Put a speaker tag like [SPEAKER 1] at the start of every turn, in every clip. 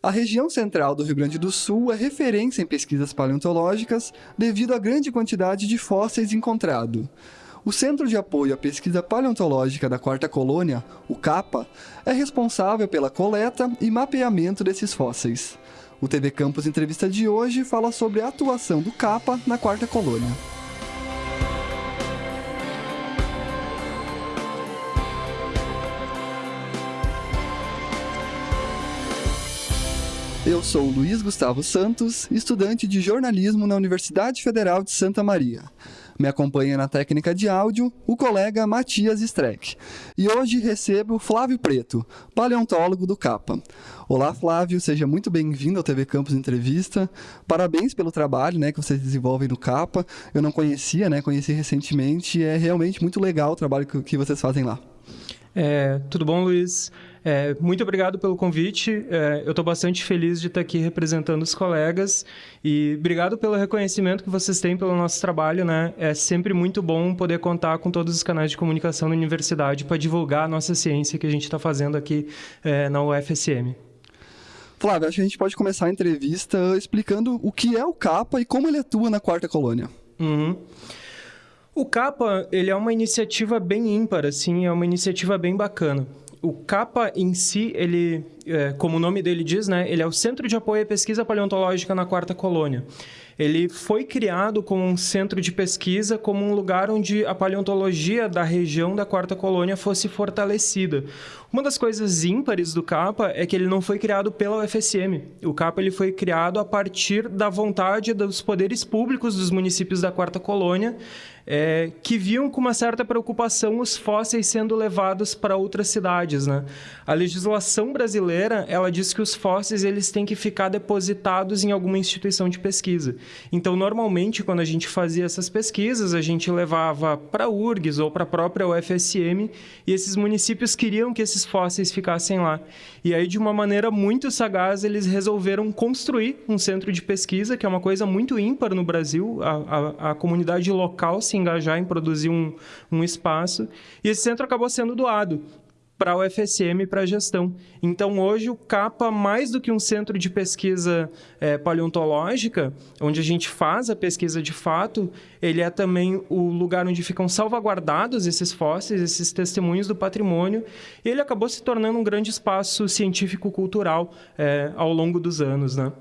[SPEAKER 1] A região central do Rio Grande do Sul é referência em pesquisas paleontológicas devido à grande quantidade de fósseis encontrados. O Centro de Apoio à Pesquisa Paleontológica da Quarta Colônia, o CAPA, é responsável pela coleta e mapeamento desses fósseis. O TV Campus Entrevista de hoje fala sobre a atuação do CAPA na Quarta Colônia. Eu sou Luiz Gustavo Santos, estudante de jornalismo na Universidade Federal de Santa Maria. Me acompanha na técnica de áudio o colega Matias Streck. E hoje recebo Flávio Preto, paleontólogo do CAPA. Olá, Flávio, seja muito bem-vindo ao TV Campus Entrevista. Parabéns pelo trabalho né, que vocês desenvolvem no CAPA. Eu não conhecia, né? Conheci recentemente. É realmente muito legal o trabalho que vocês fazem lá.
[SPEAKER 2] É, tudo bom, Luiz? É, muito obrigado pelo convite. É, eu estou bastante feliz de estar aqui representando os colegas e obrigado pelo reconhecimento que vocês têm pelo nosso trabalho. Né? É sempre muito bom poder contar com todos os canais de comunicação da universidade para divulgar a nossa ciência que a gente está fazendo aqui é, na UFSM.
[SPEAKER 1] Flávio, acho que a gente pode começar a entrevista explicando o que é o CAPA e como ele atua na quarta colônia.
[SPEAKER 2] Uhum. O CAPA ele é uma iniciativa bem ímpar, assim, é uma iniciativa bem bacana o CAPA em si, ele, é, como o nome dele diz, né, ele é o Centro de Apoio à Pesquisa Paleontológica na Quarta Colônia. Ele foi criado como um centro de pesquisa, como um lugar onde a paleontologia da região da Quarta Colônia fosse fortalecida. Uma das coisas ímpares do CAPA é que ele não foi criado pela UFSM. O CAPA ele foi criado a partir da vontade dos poderes públicos dos municípios da Quarta Colônia é, que viam com uma certa preocupação os fósseis sendo levados para outras cidades. Né? A legislação brasileira ela diz que os fósseis eles têm que ficar depositados em alguma instituição de pesquisa. Então, normalmente, quando a gente fazia essas pesquisas, a gente levava para a URGS ou para a própria UFSM e esses municípios queriam que esses fósseis ficassem lá. E aí, de uma maneira muito sagaz, eles resolveram construir um centro de pesquisa, que é uma coisa muito ímpar no Brasil. A, a, a comunidade local se engajar em produzir um, um espaço. E esse centro acabou sendo doado para o UFSM e para a gestão. Então, hoje, o CAPA, mais do que um centro de pesquisa é, paleontológica, onde a gente faz a pesquisa de fato, ele é também o lugar onde ficam salvaguardados esses fósseis, esses testemunhos do patrimônio, e ele acabou se tornando um grande espaço científico-cultural é, ao longo dos anos. Né?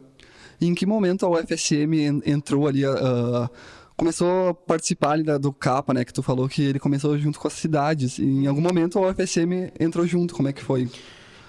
[SPEAKER 1] E em que momento a UFSM entrou ali... Uh começou a participar ali do CAPA, né? Que tu falou que ele começou junto com as cidades. E em algum momento a UFSM entrou junto. Como é que foi?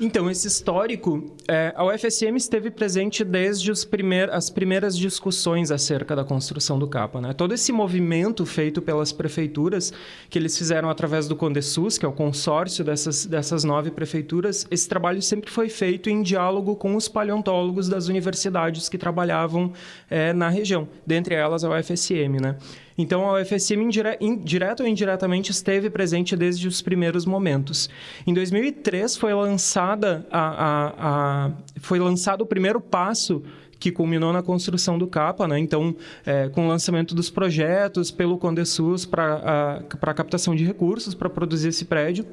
[SPEAKER 2] Então, esse histórico, é, a UFSM esteve presente desde primeir, as primeiras discussões acerca da construção do CAPA. Né? Todo esse movimento feito pelas prefeituras, que eles fizeram através do CONDESUS, que é o consórcio dessas, dessas nove prefeituras, esse trabalho sempre foi feito em diálogo com os paleontólogos das universidades que trabalhavam é, na região, dentre elas a UFSM. Né? Então, a UFSM, indire... direto ou indiretamente, esteve presente desde os primeiros momentos. Em 2003, foi lançada a, a, a... foi lançado o primeiro passo que culminou na construção do CAPA, né? Então, é, com o lançamento dos projetos pelo Condesus para a captação de recursos para produzir esse prédio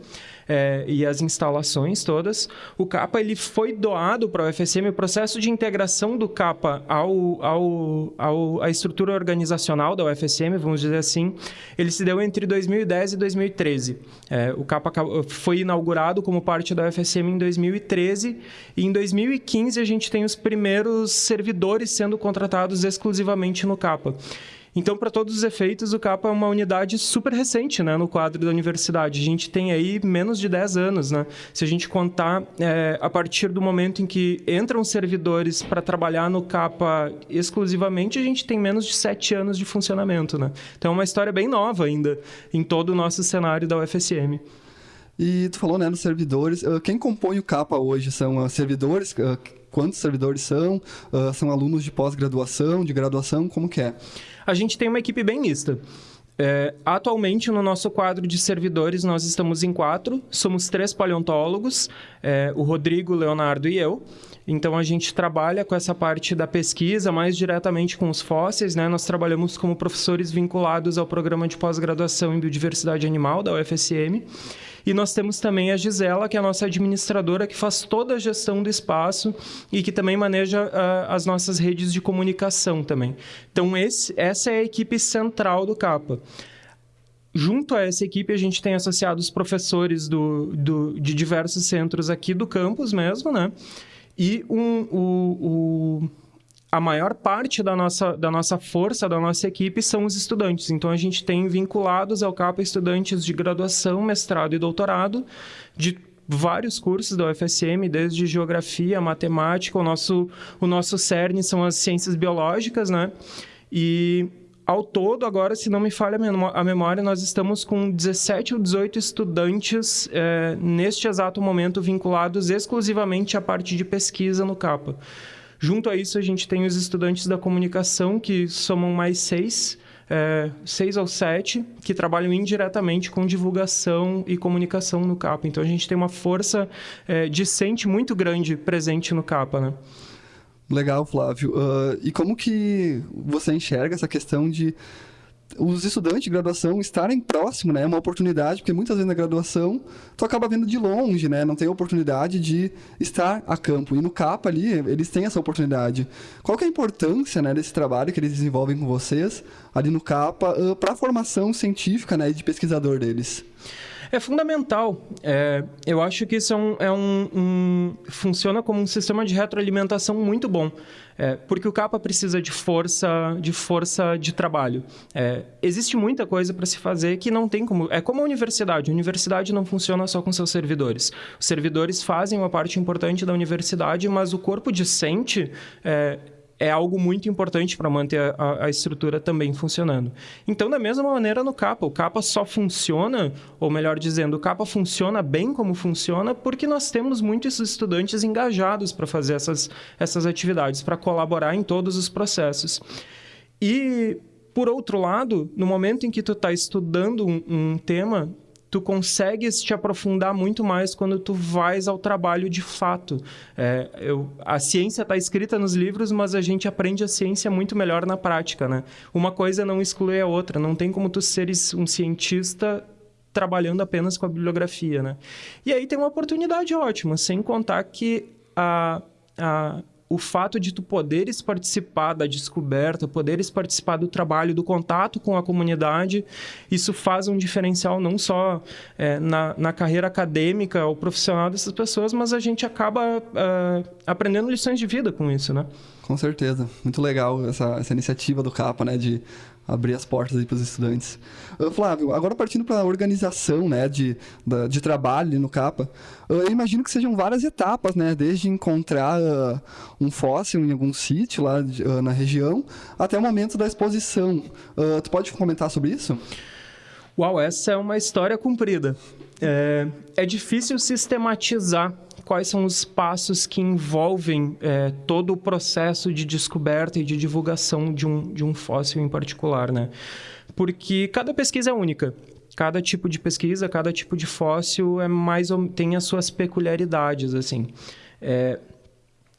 [SPEAKER 2] é, e as instalações todas. O CAPA ele foi doado para o UFSM. O processo de integração do CAPA ao, ao, ao, à estrutura organizacional da UFSM, vamos dizer assim, ele se deu entre 2010 e 2013. É, o CAPA foi inaugurado como parte da UFSM em 2013 e em 2015 a gente tem os primeiros servidores sendo contratados exclusivamente no CAPA. Então, para todos os efeitos, o CAPA é uma unidade super recente né, no quadro da universidade. A gente tem aí menos de 10 anos. Né? Se a gente contar é, a partir do momento em que entram servidores para trabalhar no CAPA exclusivamente, a gente tem menos de 7 anos de funcionamento. Né? Então, é uma história bem nova ainda em todo o nosso cenário da UFSM.
[SPEAKER 1] E tu falou, né, nos servidores. Quem compõe o CAPA hoje são servidores? Quantos servidores são? São alunos de pós-graduação, de graduação? Como que é?
[SPEAKER 2] A gente tem uma equipe bem mista. É, atualmente, no nosso quadro de servidores, nós estamos em quatro. Somos três paleontólogos, é, o Rodrigo, o Leonardo e eu. Então, a gente trabalha com essa parte da pesquisa mais diretamente com os fósseis. Né? Nós trabalhamos como professores vinculados ao programa de pós-graduação em biodiversidade animal da UFSM. E nós temos também a Gisela, que é a nossa administradora, que faz toda a gestão do espaço e que também maneja uh, as nossas redes de comunicação também. Então, esse, essa é a equipe central do CAPA. Junto a essa equipe, a gente tem associados professores do, do, de diversos centros aqui do campus mesmo, né? E um, o, o, a maior parte da nossa, da nossa força, da nossa equipe, são os estudantes. Então, a gente tem vinculados ao CAPA estudantes de graduação, mestrado e doutorado, de vários cursos da UFSM, desde geografia, matemática, o nosso, o nosso CERN são as ciências biológicas, né? E ao todo, agora, se não me falha a memória, nós estamos com 17 ou 18 estudantes é, neste exato momento vinculados exclusivamente à parte de pesquisa no CAPA. Junto a isso, a gente tem os estudantes da comunicação, que somam mais seis, é, seis ou sete, que trabalham indiretamente com divulgação e comunicação no CAPA. Então, a gente tem uma força é, discente muito grande presente no CAPA, né?
[SPEAKER 1] Legal, Flávio. Uh, e como que você enxerga essa questão de os estudantes de graduação estarem próximo, né? É uma oportunidade, porque muitas vezes na graduação tu acaba vendo de longe, né? Não tem a oportunidade de estar a campo. E no CAPA ali, eles têm essa oportunidade. Qual que é a importância, né, desse trabalho que eles desenvolvem com vocês ali no CAPA uh, para a formação científica, né, de pesquisador deles?
[SPEAKER 2] É fundamental. É, eu acho que isso é um, é um, um, funciona como um sistema de retroalimentação muito bom. É, porque o capa precisa de força, de força de trabalho. É, existe muita coisa para se fazer que não tem como. É como a universidade. A universidade não funciona só com seus servidores. Os servidores fazem uma parte importante da universidade, mas o corpo discente é, algo muito importante para manter a, a, estrutura também funcionando. Então, da mesma maneira no Capa, o Capa só funciona, ou melhor dizendo, o Capa funciona bem como funciona porque nós temos muitos estudantes engajados para fazer essas, essas atividades, para colaborar em todos os processos. E, por outro lado, no momento em que tu está estudando um, um tema, tu consegues te aprofundar muito mais quando tu vais ao trabalho de fato. É, eu, a ciência está escrita nos livros, mas a gente aprende a ciência muito melhor na prática, né? Uma coisa não exclui a outra. Não tem como tu seres um cientista trabalhando apenas com a bibliografia, né? E aí tem uma oportunidade ótima, sem contar que a, a o fato de tu poderes participar da descoberta, poderes participar do trabalho, do contato com a comunidade, isso faz um diferencial não só é, na, na carreira acadêmica ou profissional dessas pessoas, mas a gente acaba uh, aprendendo lições de vida com isso, né?
[SPEAKER 1] Com certeza. Muito legal essa, essa iniciativa do CAPA, né? De abrir as portas para os estudantes. Flávio, agora partindo para a organização né, de, de trabalho no CAPA, eu imagino que sejam várias etapas, né, desde encontrar uh, um fóssil em algum sítio lá na região até o momento da exposição. tu pode comentar sobre isso?
[SPEAKER 2] Uau, essa é uma história comprida. É, é difícil sistematizar quais são os passos que envolvem é, todo o processo de descoberta e de divulgação de um, de um fóssil em particular, né? Porque cada pesquisa é única. Cada tipo de pesquisa, cada tipo de fóssil é mais tem as suas peculiaridades, assim. É,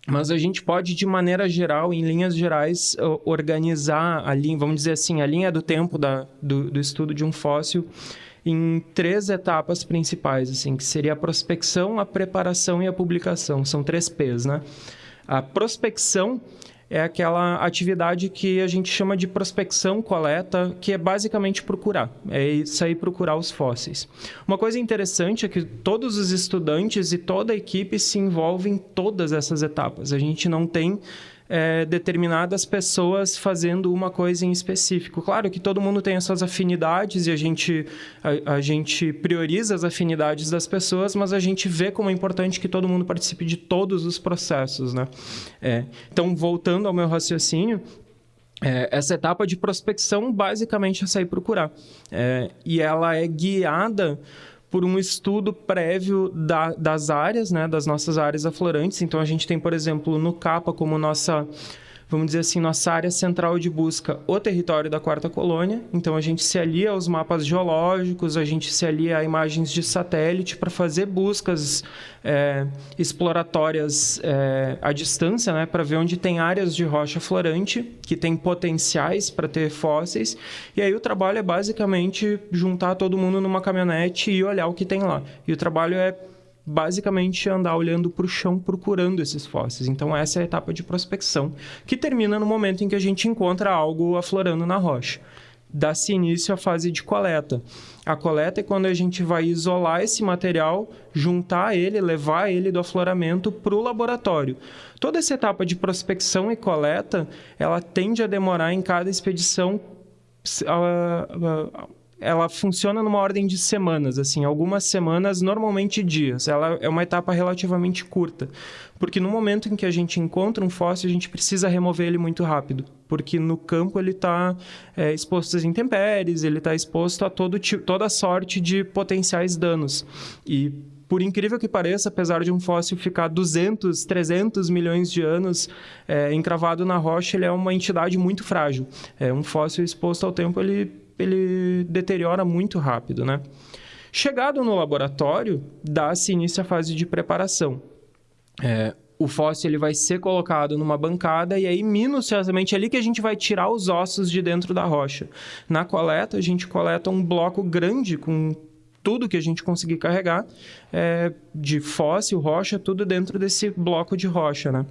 [SPEAKER 2] mas a gente pode, de maneira geral, em linhas gerais, organizar a linha, vamos dizer assim, a linha do tempo da, do, do estudo de um fóssil em três etapas principais, assim, que seria a prospecção, a preparação e a publicação. São três P's, né? A prospecção é aquela atividade que a gente chama de prospecção coleta, que é basicamente procurar, é sair procurar os fósseis. Uma coisa interessante é que todos os estudantes e toda a equipe se envolvem em todas essas etapas. A gente não tem é, determinadas pessoas fazendo uma coisa em específico. Claro que todo mundo tem as suas afinidades e a gente, a, a, gente prioriza as afinidades das pessoas, mas a gente vê como é importante que todo mundo participe de todos os processos. Né? É, então, voltando ao meu raciocínio, é, essa etapa de prospecção basicamente é sair procurar. É, e ela é guiada por um estudo prévio da, das áreas, né, das nossas áreas aflorantes. Então, a gente tem, por exemplo, no CAPA como nossa vamos dizer assim, nossa área central de busca, o território da quarta colônia. Então a gente se alia aos mapas geológicos, a gente se alia a imagens de satélite para fazer buscas é, exploratórias é, à distância, né, para ver onde tem áreas de rocha florante que tem potenciais para ter fósseis. E aí o trabalho é basicamente juntar todo mundo numa caminhonete e olhar o que tem lá. E o trabalho é basicamente andar olhando para o chão procurando esses fósseis. Então essa é a etapa de prospecção, que termina no momento em que a gente encontra algo aflorando na rocha. Dá-se início à fase de coleta. A coleta é quando a gente vai isolar esse material, juntar ele, levar ele do afloramento para o laboratório. Toda essa etapa de prospecção e coleta, ela tende a demorar em cada expedição uh, uh, ela funciona numa ordem de semanas, assim, algumas semanas, normalmente dias. Ela é uma etapa relativamente curta, porque no momento em que a gente encontra um fóssil, a gente precisa remover ele muito rápido, porque no campo ele está é, exposto às intempéries, ele está exposto a todo, toda sorte de potenciais danos. E por incrível que pareça, apesar de um fóssil ficar 200, 300 milhões de anos é, encravado na rocha, ele é uma entidade muito frágil. É, um fóssil exposto ao tempo, ele ele deteriora muito rápido, né? Chegado no laboratório, dá-se início à fase de preparação. É, o fóssil ele vai ser colocado numa bancada e aí minuciosamente é ali que a gente vai tirar os ossos de dentro da rocha. Na coleta, a gente coleta um bloco grande com tudo que a gente conseguir carregar é, de fóssil, rocha, tudo dentro desse bloco de rocha, né?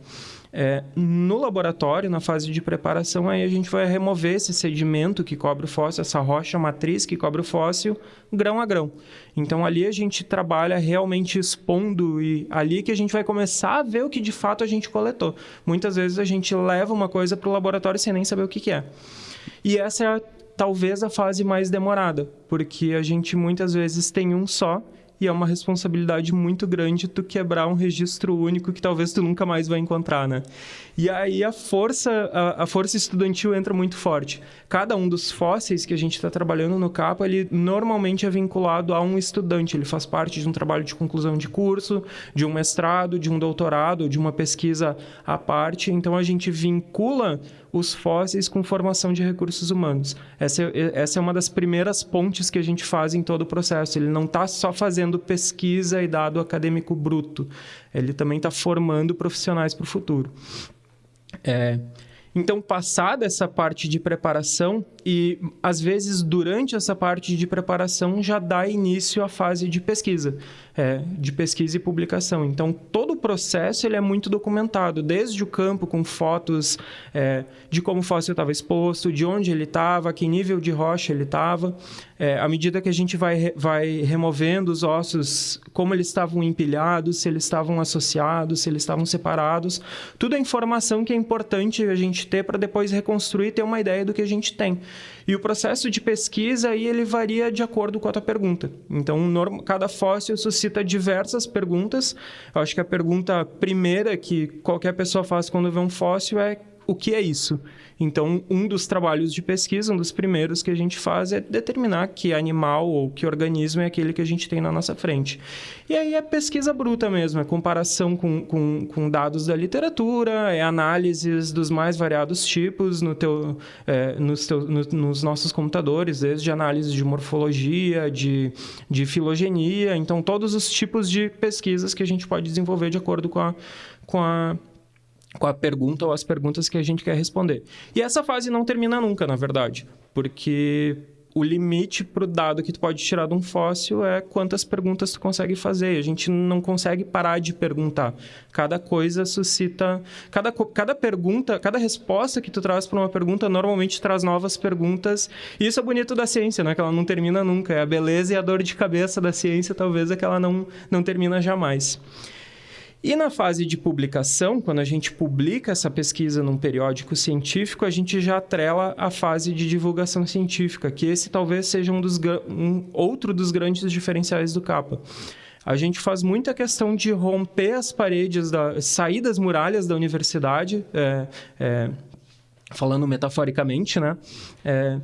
[SPEAKER 2] É, no laboratório, na fase de preparação, aí a gente vai remover esse sedimento que cobre o fóssil, essa rocha matriz que cobre o fóssil, grão a grão. Então ali a gente trabalha realmente expondo e ali que a gente vai começar a ver o que de fato a gente coletou. Muitas vezes a gente leva uma coisa para o laboratório sem nem saber o que, que é. E essa é talvez a fase mais demorada, porque a gente muitas vezes tem um só e é uma responsabilidade muito grande tu quebrar um registro único que talvez tu nunca mais vai encontrar, né? E aí a força, a, a força estudantil entra muito forte. Cada um dos fósseis que a gente está trabalhando no CAPA, ele normalmente é vinculado a um estudante. Ele faz parte de um trabalho de conclusão de curso, de um mestrado, de um doutorado, de uma pesquisa à parte. Então a gente vincula os fósseis com formação de recursos humanos. Essa é, essa é uma das primeiras pontes que a gente faz em todo o processo. Ele não está só fazendo pesquisa e dado acadêmico bruto, ele também está formando profissionais para o futuro. É, então, passada essa parte de preparação, e às vezes durante essa parte de preparação já dá início à fase de pesquisa, é, de pesquisa e publicação. Então, todo o processo ele é muito documentado, desde o campo com fotos é, de como o fóssil estava exposto, de onde ele estava, que nível de rocha ele estava. É, à medida que a gente vai, vai removendo os ossos, como eles estavam empilhados, se eles estavam associados, se eles estavam separados, tudo é informação que é importante a gente ter para depois reconstruir e ter uma ideia do que a gente tem. E o processo de pesquisa aí ele varia de acordo com a tua pergunta. Então, cada fóssil suscita diversas perguntas. Eu acho que a pergunta primeira que qualquer pessoa faz quando vê um fóssil é o que é isso? Então, um dos trabalhos de pesquisa, um dos primeiros que a gente faz é determinar que animal ou que organismo é aquele que a gente tem na nossa frente. E aí é pesquisa bruta mesmo, é comparação com, com, com dados da literatura, é análises dos mais variados tipos no teu, é, nos, teu, no, nos nossos computadores, desde análise de morfologia, de, de filogenia, então todos os tipos de pesquisas que a gente pode desenvolver de acordo com a, com a com a pergunta ou as perguntas que a gente quer responder. E essa fase não termina nunca, na verdade, porque o limite para o dado que tu pode tirar de um fóssil é quantas perguntas tu consegue fazer. A gente não consegue parar de perguntar. Cada coisa suscita... Cada, cada pergunta, cada resposta que tu traz para uma pergunta normalmente traz novas perguntas. E isso é bonito da ciência, né? Que ela não termina nunca. É a beleza e a dor de cabeça da ciência, talvez, é que ela não, não termina jamais. E na fase de publicação, quando a gente publica essa pesquisa num periódico científico, a gente já atrela a fase de divulgação científica, que esse talvez seja um, dos, um outro dos grandes diferenciais do CAPA. A gente faz muita questão de romper as paredes, da, sair das muralhas da universidade, é, é, falando metaforicamente, né? É,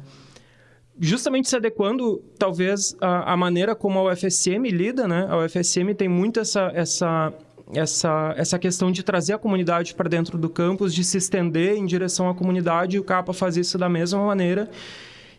[SPEAKER 2] justamente se adequando, talvez, à, maneira como a UFSM lida, né? A UFSM tem muito essa, essa essa, essa questão de trazer a comunidade para dentro do campus, de se estender em direção à comunidade, e o CAPA faz isso da mesma maneira.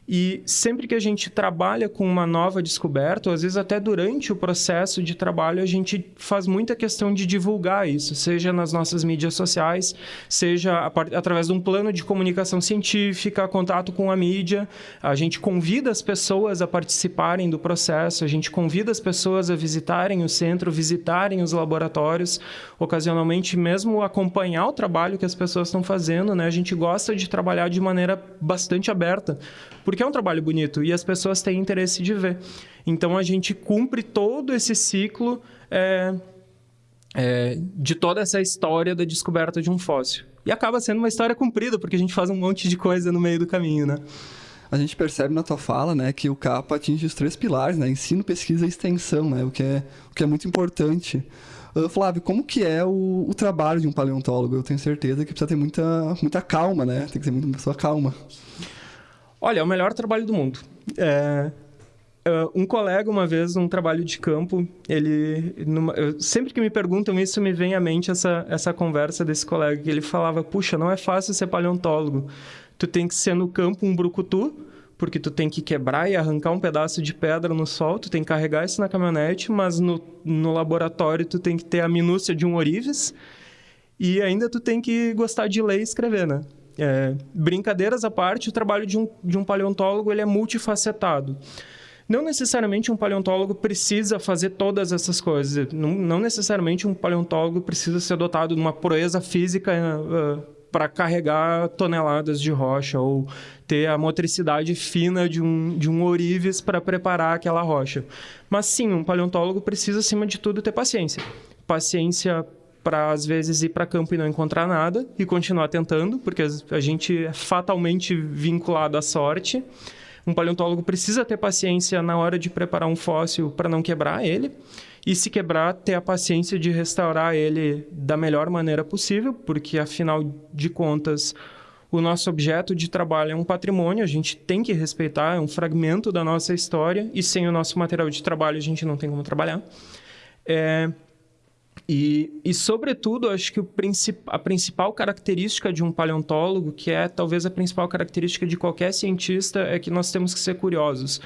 [SPEAKER 2] E sempre que a gente trabalha com uma nova descoberta, ou às vezes até durante o processo de trabalho, a gente faz muita questão de divulgar isso, seja nas nossas mídias sociais, seja através de um plano de comunicação científica, contato com a mídia. A gente convida as pessoas a participarem do processo, a gente convida as pessoas a visitarem o centro, visitarem os laboratórios, ocasionalmente mesmo acompanhar o trabalho que as pessoas estão fazendo. Né? A gente gosta de trabalhar de maneira bastante aberta porque é um trabalho bonito e as pessoas têm interesse de ver. Então a gente cumpre todo esse ciclo é, é, de toda essa história da descoberta de um fóssil. E acaba sendo uma história cumprida, porque a gente faz um monte de coisa no meio do caminho, né?
[SPEAKER 1] A gente percebe na tua fala, né, que o CAPA atinge os três pilares, né, ensino, pesquisa e extensão, né, o que é, o que é muito importante. Uh, Flávio, como que é o, o, trabalho de um paleontólogo? Eu tenho certeza que precisa ter muita, muita calma, né? Tem que ser muita pessoa calma.
[SPEAKER 2] Olha, é o melhor trabalho do mundo. É, é, um colega, uma vez, num trabalho de campo, ele... Numa, eu, sempre que me perguntam isso, me vem à mente essa, essa conversa desse colega, que ele falava, puxa, não é fácil ser paleontólogo. Tu tem que ser no campo um brucutu, porque tu tem que quebrar e arrancar um pedaço de pedra no sol, tu tem que carregar isso na caminhonete, mas no, no laboratório tu tem que ter a minúcia de um orives, e ainda tu tem que gostar de ler e escrever, né? É, brincadeiras à parte, o trabalho de um, de um paleontólogo ele é multifacetado. Não necessariamente um paleontólogo precisa fazer todas essas coisas. Não, não necessariamente um paleontólogo precisa ser dotado de uma proeza física uh, uh para carregar toneladas de rocha ou ter a motricidade fina de um, de um ourives para preparar aquela rocha. Mas sim, um paleontólogo precisa, acima de tudo, ter paciência. Paciência para às vezes ir para campo e não encontrar nada e continuar tentando, porque a gente é fatalmente vinculado à sorte. Um paleontólogo precisa ter paciência na hora de preparar um fóssil para não quebrar ele. E se quebrar, ter a paciência de restaurar ele da melhor maneira possível, porque afinal de contas, o nosso objeto de trabalho é um patrimônio, a gente tem que respeitar, é um fragmento da nossa história, e sem o nosso material de trabalho a gente não tem como trabalhar. É, e, e, sobretudo, acho que a principal característica de um paleontólogo, que é talvez a principal característica de qualquer cientista, é que nós temos que ser curiosos.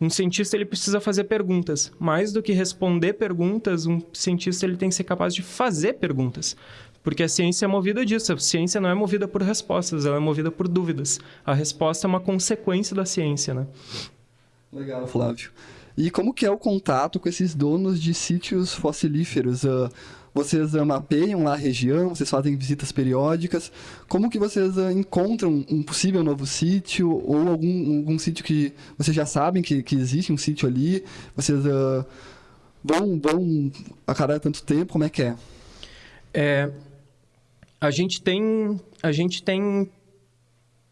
[SPEAKER 2] Um cientista ele precisa fazer perguntas. Mais do que responder perguntas, um cientista ele tem que ser capaz de fazer perguntas. Porque a ciência é movida disso. A ciência não é movida por respostas, ela é movida por dúvidas. A resposta é uma consequência da ciência, né?
[SPEAKER 1] Legal, Flávio. E como que é o contato com esses donos de sítios fossilíferos? Uh, vocês uh, mapeiam lá a região, vocês fazem visitas periódicas. Como que vocês uh, encontram um possível novo sítio ou algum, algum sítio que vocês já sabem que, que existe um sítio ali? Vocês vão, vão a cada tanto tempo? Como é que é?
[SPEAKER 2] é a gente tem a gente tem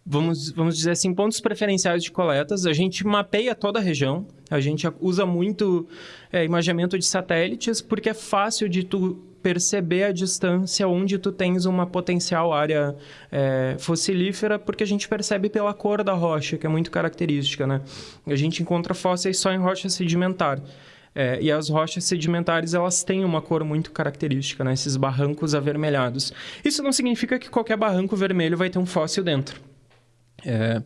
[SPEAKER 2] vamos, vamos dizer assim, pontos preferenciais de coletas. A gente mapeia toda a região, a gente usa muito é, imaginamento de satélites, porque é fácil de tu perceber a distância onde tu tens uma potencial área é, fossilífera, porque a gente percebe pela cor da rocha, que é muito característica, né? A gente encontra fósseis só em rocha sedimentar. É, e as rochas sedimentares elas têm uma cor muito característica, né? esses barrancos avermelhados. Isso não significa que qualquer barranco vermelho vai ter um fóssil dentro. É,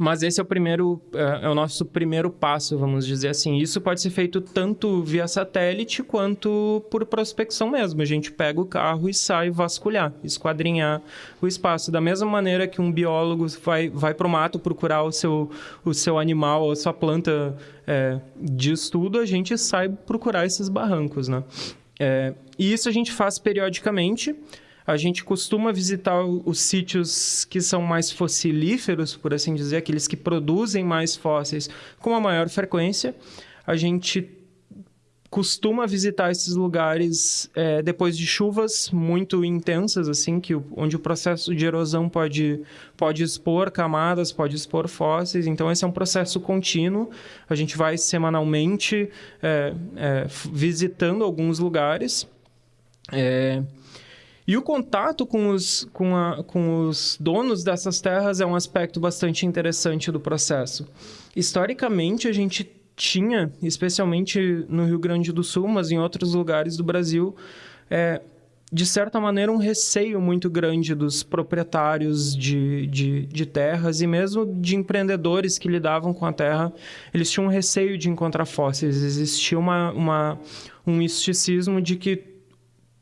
[SPEAKER 2] mas esse é o primeiro, é, é, o nosso primeiro passo, vamos dizer assim. Isso pode ser feito tanto via satélite quanto por prospecção mesmo. A gente pega o carro e sai vasculhar, esquadrinhar o espaço. Da mesma maneira que um biólogo vai, vai para o mato procurar o seu, o seu animal, a sua planta é, de estudo, a gente sai procurar esses barrancos, né? É, e isso a gente faz periodicamente a gente costuma visitar os sítios que são mais fossilíferos, por assim dizer, aqueles que produzem mais fósseis com a maior frequência. A gente costuma visitar esses lugares é, depois de chuvas muito intensas, assim, que onde o processo de erosão pode, pode expor camadas, pode expor fósseis. Então, esse é um processo contínuo. A gente vai semanalmente é, é, visitando alguns lugares. E o contato com os, com, a, com os donos dessas terras é um aspecto bastante interessante do processo. Historicamente, a gente tinha, especialmente no Rio Grande do Sul, mas em outros lugares do Brasil, é, de certa maneira, um receio muito grande dos proprietários de, de, de, terras e mesmo de empreendedores que lidavam com a terra. Eles tinham um receio de encontrar fósseis. Existia uma, uma, um misticismo de que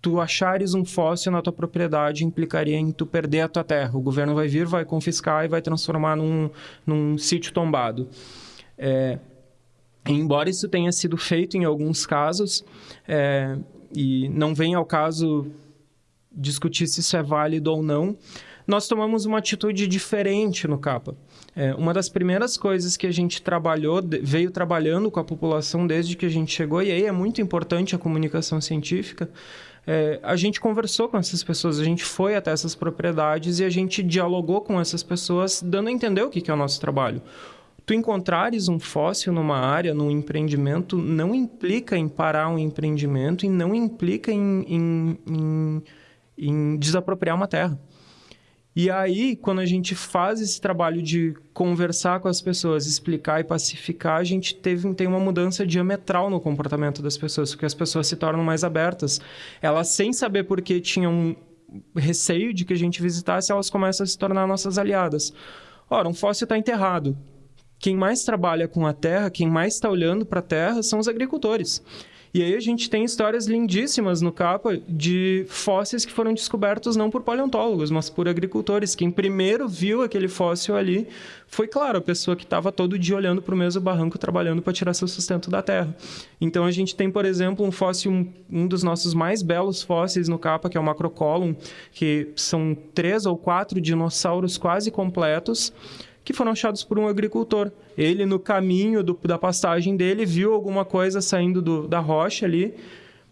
[SPEAKER 2] tu achares um fóssil na tua propriedade implicaria em tu perder a tua terra. O governo vai vir, vai confiscar e vai transformar num, num sítio tombado. É, embora isso tenha sido feito em alguns casos, é, e não vem ao caso discutir se isso é válido ou não, nós tomamos uma atitude diferente no CAPA. É, uma das primeiras coisas que a gente trabalhou, veio trabalhando com a população desde que a gente chegou, e aí é muito importante a comunicação científica, é, a gente conversou com essas pessoas, a gente foi até essas propriedades e a gente dialogou com essas pessoas, dando a entender o que, que é o nosso trabalho. Tu encontrares um fóssil numa área, num empreendimento, não implica em parar um empreendimento e não implica em, em, em, em desapropriar uma terra. E aí, quando a gente faz esse trabalho de conversar com as pessoas, explicar e pacificar, a gente teve, tem uma mudança diametral no comportamento das pessoas, porque as pessoas se tornam mais abertas. Elas, sem saber por que tinham receio de que a gente visitasse, elas começam a se tornar nossas aliadas. Ora, um fóssil está enterrado. Quem mais trabalha com a terra, quem mais está olhando para a terra, são os agricultores. E aí a gente tem histórias lindíssimas no capa de fósseis que foram descobertos não por paleontólogos, mas por agricultores. Quem primeiro viu aquele fóssil ali foi, claro, a pessoa que estava todo dia olhando para o mesmo barranco, trabalhando para tirar seu sustento da terra. Então a gente tem, por exemplo, um fóssil, um, dos nossos mais belos fósseis no capa, que é o Macrocolum, que são três ou quatro dinossauros quase completos que foram achados por um agricultor. Ele, no caminho do, da pastagem dele, viu alguma coisa saindo do, da rocha ali,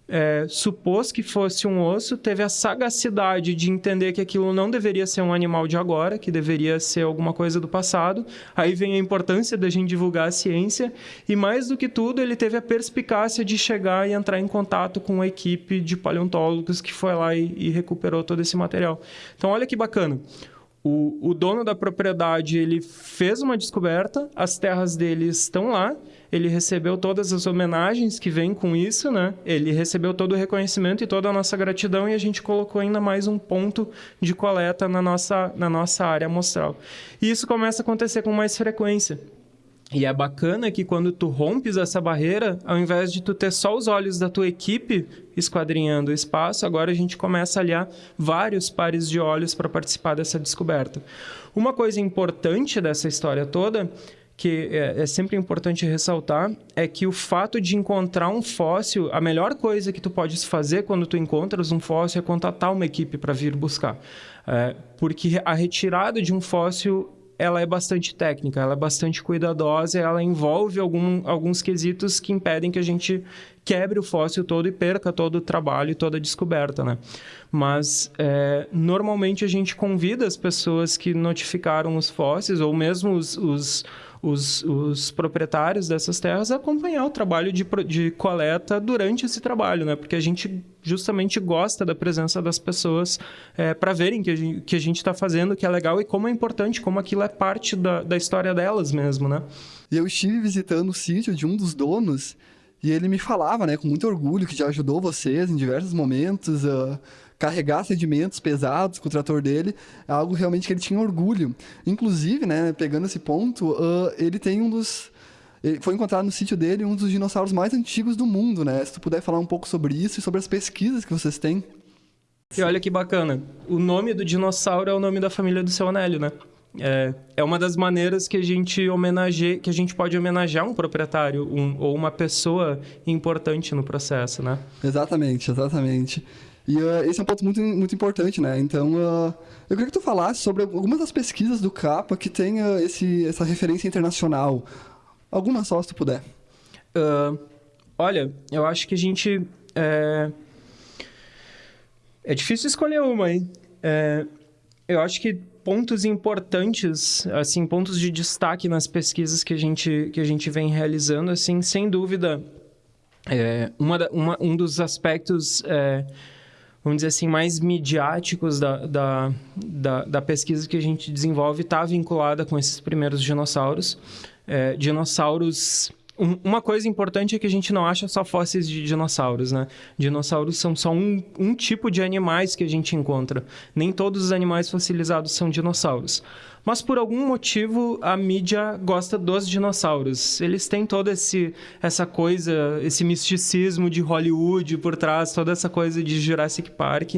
[SPEAKER 2] é, supôs que fosse um osso, teve a sagacidade de entender que aquilo não deveria ser um animal de agora, que deveria ser alguma coisa do passado. Aí vem a importância da gente divulgar a ciência. E mais do que tudo, ele teve a perspicácia de chegar e entrar em contato com a equipe de paleontólogos que foi lá e, e recuperou todo esse material. Então, olha que bacana. O, o dono da propriedade ele fez uma descoberta, as terras dele estão lá, ele recebeu todas as homenagens que vêm com isso, né? Ele recebeu todo o reconhecimento e toda a nossa gratidão e a gente colocou ainda mais um ponto de coleta na nossa, na nossa área amostral. E isso começa a acontecer com mais frequência. E é bacana que quando tu rompes essa barreira, ao invés de tu ter só os olhos da tua equipe esquadrinhando o espaço, agora a gente começa a aliar vários pares de olhos para participar dessa descoberta. Uma coisa importante dessa história toda, que é, é, sempre importante ressaltar, é que o fato de encontrar um fóssil, a melhor coisa que tu podes fazer quando tu encontras um fóssil é contatar uma equipe para vir buscar. É, porque a retirada de um fóssil ela é bastante técnica, ela é bastante cuidadosa, ela envolve algum, alguns quesitos que impedem que a gente quebre o fóssil todo e perca todo o trabalho e toda a descoberta, né? Mas, é, normalmente, a gente convida as pessoas que notificaram os fósseis, ou mesmo os, os os, os proprietários dessas terras a acompanhar o trabalho de, de coleta durante esse trabalho, né? Porque a gente justamente gosta da presença das pessoas é, para verem que a gente está fazendo, que é legal e como é importante, como aquilo é parte da, da história delas mesmo, né?
[SPEAKER 1] Eu estive visitando o sítio de um dos donos e ele me falava, né, com muito orgulho, que já ajudou vocês em diversos momentos a carregar sedimentos pesados com o trator dele, é algo realmente que ele tinha orgulho. Inclusive, né, pegando esse ponto, uh, ele tem um dos ele foi encontrado no sítio dele um dos dinossauros mais antigos do mundo, né? Se tu puder falar um pouco sobre isso e sobre as pesquisas que vocês têm.
[SPEAKER 2] E olha que bacana. O nome do dinossauro é o nome da família do seu Anélio, né? É, é uma das maneiras que a gente homenageia, que a gente pode homenagear um proprietário um, ou uma pessoa importante no processo, né?
[SPEAKER 1] Exatamente, exatamente. E uh, esse é um ponto muito, muito importante, né? Então, uh, eu queria que tu falasse sobre algumas das pesquisas do CAPA que tem uh, esse, essa referência internacional. Alguma só, se tu puder.
[SPEAKER 2] olha, eu acho que a gente... É, é difícil escolher uma, hein? É, eu acho que pontos importantes, assim, pontos de destaque nas pesquisas que a gente, que a gente vem realizando, assim, sem dúvida, é, uma, uma, um dos aspectos, é, vamos dizer assim, mais midiáticos da, da, da, da pesquisa que a gente desenvolve está vinculada com esses primeiros dinossauros. É, dinossauros uma coisa importante é que a gente não acha só fósseis de dinossauros, né? Dinossauros são só um, um tipo de animais que a gente encontra. Nem todos os animais fossilizados são dinossauros. Mas por algum motivo a mídia gosta dos dinossauros. Eles têm toda esse, essa coisa, esse misticismo de Hollywood por trás, toda essa coisa de Jurassic Park.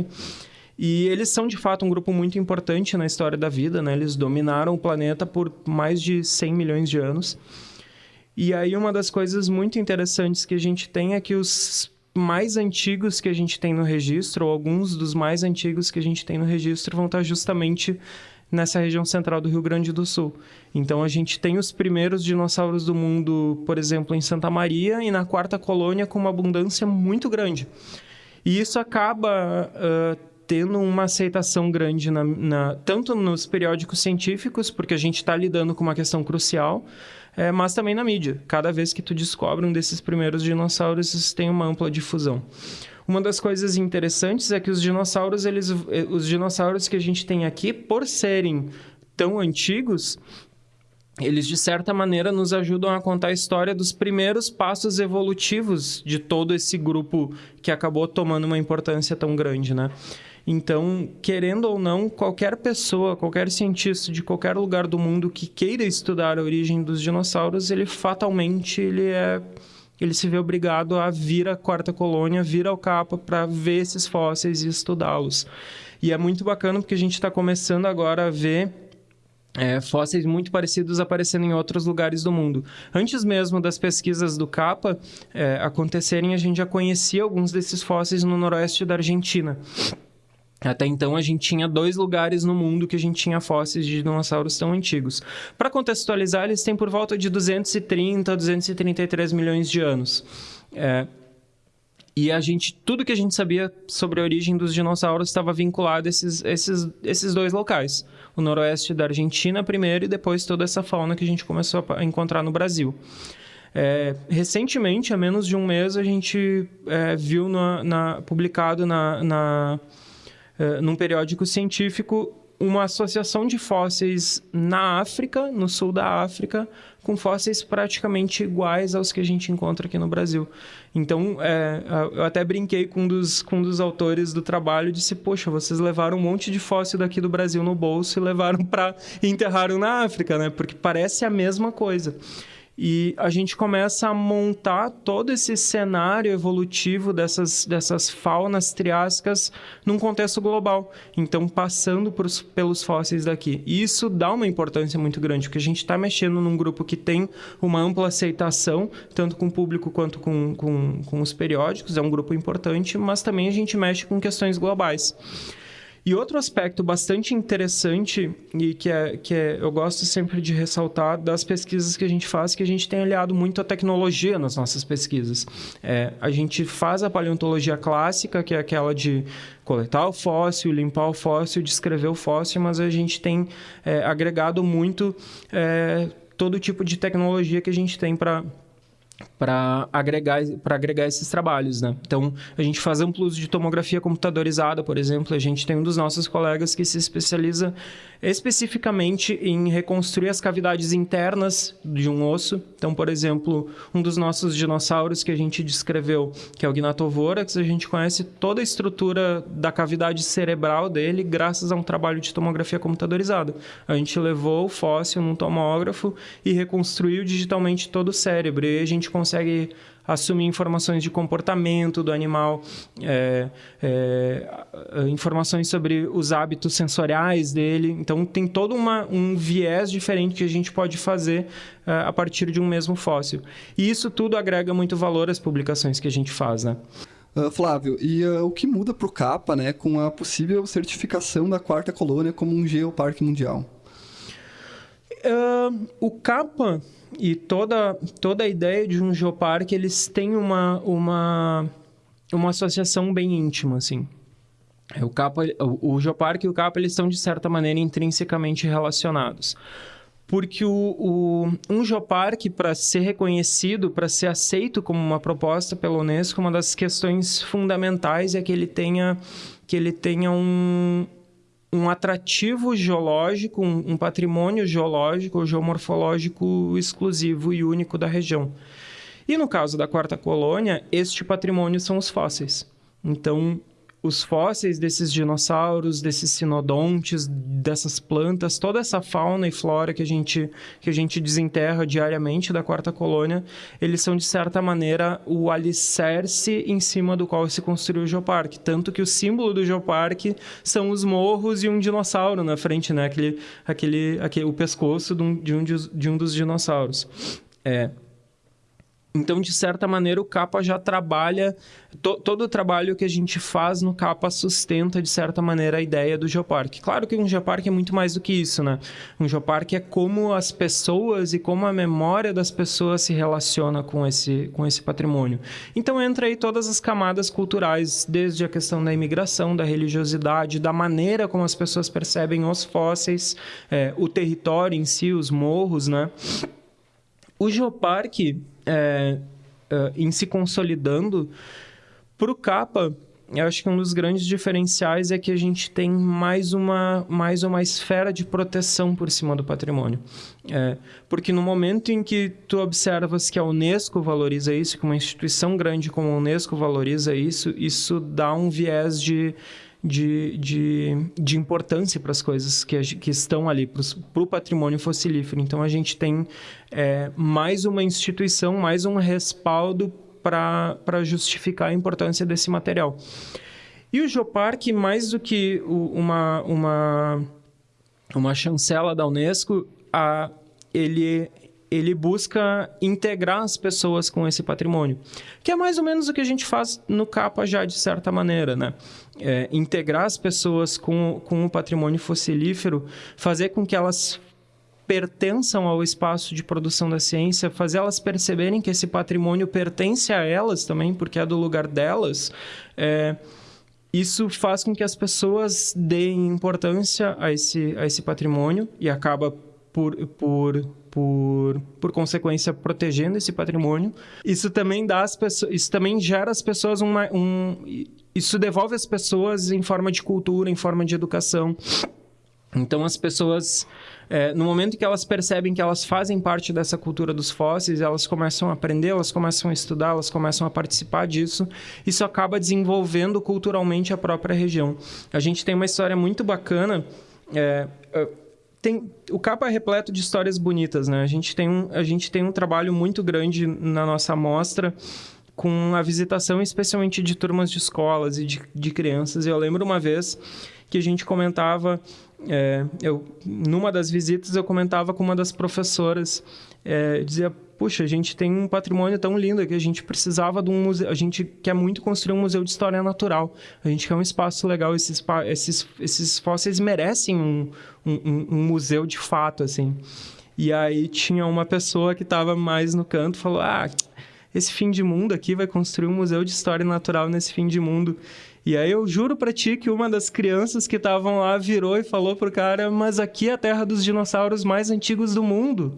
[SPEAKER 2] E eles são de fato um grupo muito importante na história da vida, né? Eles dominaram o planeta por mais de 100 milhões de anos. E aí uma das coisas muito interessantes que a gente tem é que os mais antigos que a gente tem no registro, ou alguns dos mais antigos que a gente tem no registro, vão estar justamente nessa região central do Rio Grande do Sul. Então a gente tem os primeiros dinossauros do mundo, por exemplo, em Santa Maria e na quarta colônia com uma abundância muito grande. E isso acaba uh, tendo uma aceitação grande na, na, tanto nos periódicos científicos, porque a gente está lidando com uma questão crucial, é, mas também na mídia. Cada vez que tu descobre um desses primeiros dinossauros, isso tem uma ampla difusão. Uma das coisas interessantes é que os dinossauros, eles, eh, os dinossauros que a gente tem aqui, por serem tão antigos, eles de certa maneira nos ajudam a contar a história dos primeiros passos evolutivos de todo esse grupo que acabou tomando uma importância tão grande, né? Então, querendo ou não, qualquer pessoa, qualquer cientista de qualquer lugar do mundo que queira estudar a origem dos dinossauros, ele fatalmente ele é ele se vê obrigado a vir à quarta colônia, vir ao capa para ver esses fósseis e estudá-los. E é muito bacana porque a gente está começando agora a ver é, fósseis muito parecidos aparecendo em outros lugares do mundo. Antes mesmo das pesquisas do CAPA é, acontecerem, a gente já conhecia alguns desses fósseis no noroeste da Argentina. Até então a gente tinha dois lugares no mundo que a gente tinha fósseis de dinossauros tão antigos. Para contextualizar, eles têm por volta de 230 a 233 milhões de anos. É, e a gente, tudo que a gente sabia sobre a origem dos dinossauros estava vinculado a esses, esses, esses dois locais. O noroeste da Argentina primeiro e depois toda essa fauna que a gente começou a encontrar no Brasil. É, recentemente, há menos de um mês, a gente é, viu na, na, publicado na, na eh, num periódico científico uma associação de fósseis na África, no sul da África, com fósseis praticamente iguais aos que a gente encontra aqui no Brasil. Então, é, eu até brinquei com um, dos, com um dos autores do trabalho e disse: Poxa, vocês levaram um monte de fóssil daqui do Brasil no bolso e levaram para enterraram na África, né? Porque parece a mesma coisa. E a gente começa a montar todo esse cenário evolutivo dessas, dessas faunas triássicas num contexto global. Então, passando por, pelos fósseis daqui. E isso dá uma importância muito grande, porque a gente está mexendo num grupo que tem uma ampla aceitação, tanto com o público quanto com, com, com os periódicos, é um grupo importante, mas também a gente mexe com questões globais. E outro aspecto bastante interessante e que, é, que é, eu gosto sempre de ressaltar das pesquisas que a gente faz, que a gente tem aliado muito a tecnologia nas nossas pesquisas. É, a gente faz a paleontologia clássica, que é aquela de coletar o fóssil, limpar o fóssil, descrever o fóssil, mas a gente tem é, agregado muito é, todo tipo de tecnologia que a gente tem para para agregar, agregar esses trabalhos, né? Então, a gente faz amplo uso de tomografia computadorizada, por exemplo. A gente tem um dos nossos colegas que se especializa especificamente em reconstruir as cavidades internas de um osso. Então, por exemplo, um dos nossos dinossauros que a gente descreveu, que é o Gnatovorax, a gente conhece toda a estrutura da cavidade cerebral dele graças a um trabalho de tomografia computadorizada. A gente levou o fóssil num tomógrafo e reconstruiu digitalmente todo o cérebro. E a gente consegue assumir informações de comportamento do animal, é, é, informações sobre os hábitos sensoriais dele. Então, tem todo uma, um viés diferente que a gente pode fazer é, a partir de um mesmo fóssil. E isso tudo agrega muito valor às publicações que a gente faz, né?
[SPEAKER 1] Uh, Flávio, e uh, o que muda para o CAPA né, com a possível certificação da quarta colônia como um geoparque mundial?
[SPEAKER 2] Uh, o CAPA e toda, toda a ideia de um geoparque, eles têm uma, uma, uma associação bem íntima, assim. O, capa, o, o geoparque e o capa, eles estão, de certa maneira, intrinsecamente relacionados. Porque o, o um geoparque, para ser reconhecido, para ser aceito como uma proposta pela Unesco, uma das questões fundamentais é que ele tenha, que ele tenha um, um atrativo geológico, um, um patrimônio geológico ou geomorfológico exclusivo e único da região. E no caso da quarta colônia, este patrimônio são os fósseis. Então, os fósseis desses dinossauros, desses sinodontes, dessas plantas, toda essa fauna e flora que a gente, que a gente desenterra diariamente da quarta colônia, eles são, de certa maneira, o alicerce em cima do qual se construiu o geoparque. Tanto que o símbolo do geoparque são os morros e um dinossauro na frente, né? Aquele, aquele, aquele, o pescoço de um, de um, de um dos dinossauros. É, então, de certa maneira, o capa já trabalha, to, todo o trabalho que a gente faz no capa sustenta, de certa maneira, a ideia do geoparque. Claro que um geoparque é muito mais do que isso, né? Um geoparque é como as pessoas e como a memória das pessoas se relaciona com esse, com esse patrimônio. Então, entra aí todas as camadas culturais, desde a questão da imigração, da religiosidade, da maneira como as pessoas percebem os fósseis, é, o território em si, os morros, né? O geoparque é, é, em se consolidando, para o capa, eu acho que um dos grandes diferenciais é que a gente tem mais uma, mais uma esfera de proteção por cima do patrimônio. É, porque no momento em que tu observas que a Unesco valoriza isso, que uma instituição grande como a Unesco valoriza isso, isso dá um viés de, de, de, de importância para as coisas que, que estão ali, para o patrimônio fossilífero. Então, a gente tem é, mais uma instituição, mais um respaldo para justificar a importância desse material. E o Geoparque, mais do que uma, uma, uma chancela da Unesco, a, ele ele busca integrar as pessoas com esse patrimônio, que é mais ou menos o que a gente faz no capa já de certa maneira, né? É, integrar as pessoas com, com o patrimônio fossilífero, fazer com que elas pertençam ao espaço de produção da ciência, fazer elas perceberem que esse patrimônio pertence a elas também, porque é do lugar delas. É, isso faz com que as pessoas deem importância a esse, a esse patrimônio e acaba por, por por, por consequência, protegendo esse patrimônio. Isso também dá as pessoas, isso também gera as pessoas uma, um, isso devolve as pessoas em forma de cultura, em forma de educação. Então as pessoas, é, no momento que elas percebem que elas fazem parte dessa cultura dos fósseis, elas começam a aprender, elas começam a estudar, elas começam a participar disso. Isso acaba desenvolvendo culturalmente a própria região. A gente tem uma história muito bacana. É, tem, o capa é repleto de histórias bonitas, né? A gente tem um, a gente tem um trabalho muito grande na nossa amostra com a visitação especialmente de turmas de escolas e de, de crianças. Eu lembro uma vez que a gente comentava, é, eu, numa das visitas eu comentava com uma das professoras, é, dizia, puxa, a gente tem um patrimônio tão lindo que a gente precisava de um museu, a gente quer muito construir um museu de história natural, a gente quer um espaço legal, esses, esses, esses fósseis merecem um, um, um museu de fato, assim. E aí tinha uma pessoa que estava mais no canto, falou, ah, esse fim de mundo aqui vai construir um museu de história natural nesse fim de mundo. E aí eu juro para ti que uma das crianças que estavam lá virou e falou pro cara, mas aqui é a terra dos dinossauros mais antigos do mundo.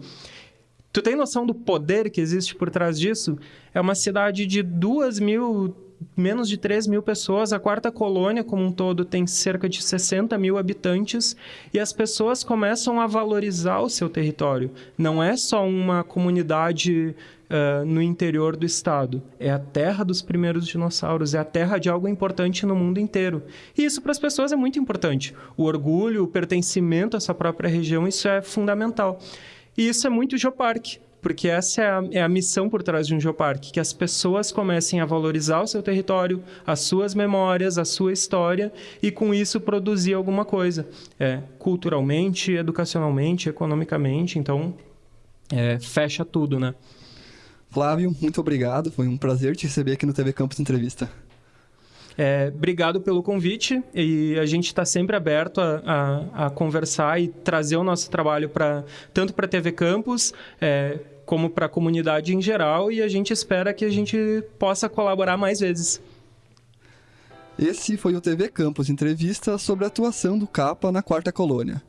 [SPEAKER 2] Tu tem noção do poder que existe por trás disso? É uma cidade de duas mil, menos de 3 mil pessoas. A quarta colônia, como um todo, tem cerca de 60 mil habitantes. E as pessoas começam a valorizar o seu território. Não é só uma comunidade uh, no interior do estado. É a terra dos primeiros dinossauros. É a terra de algo importante no mundo inteiro. E isso para as pessoas é muito importante. O orgulho, o pertencimento a essa própria região, isso é fundamental. E isso é muito Geoparque, porque essa é a, é a, missão por trás de um geoparque, que as pessoas comecem a valorizar o seu território, as suas memórias, a sua história, e com isso produzir alguma coisa, é, culturalmente, educacionalmente, economicamente, então é, fecha tudo, né?
[SPEAKER 1] Flávio, muito obrigado, foi um prazer te receber aqui no TV Campus Entrevista.
[SPEAKER 2] É, obrigado pelo convite e a gente está sempre aberto a, a, a, conversar e trazer o nosso trabalho para tanto para a TV Campus é, como para a comunidade em geral e a gente espera que a gente possa colaborar mais vezes.
[SPEAKER 1] Esse foi o TV Campus entrevista sobre a atuação do Capa na Quarta Colônia.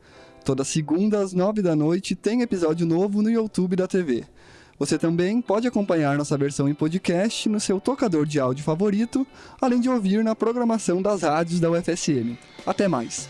[SPEAKER 1] Toda segunda às nove da noite tem episódio novo no YouTube da TV. Você também pode acompanhar nossa versão em podcast no seu tocador de áudio favorito, além de ouvir na programação das rádios da UFSM. Até mais!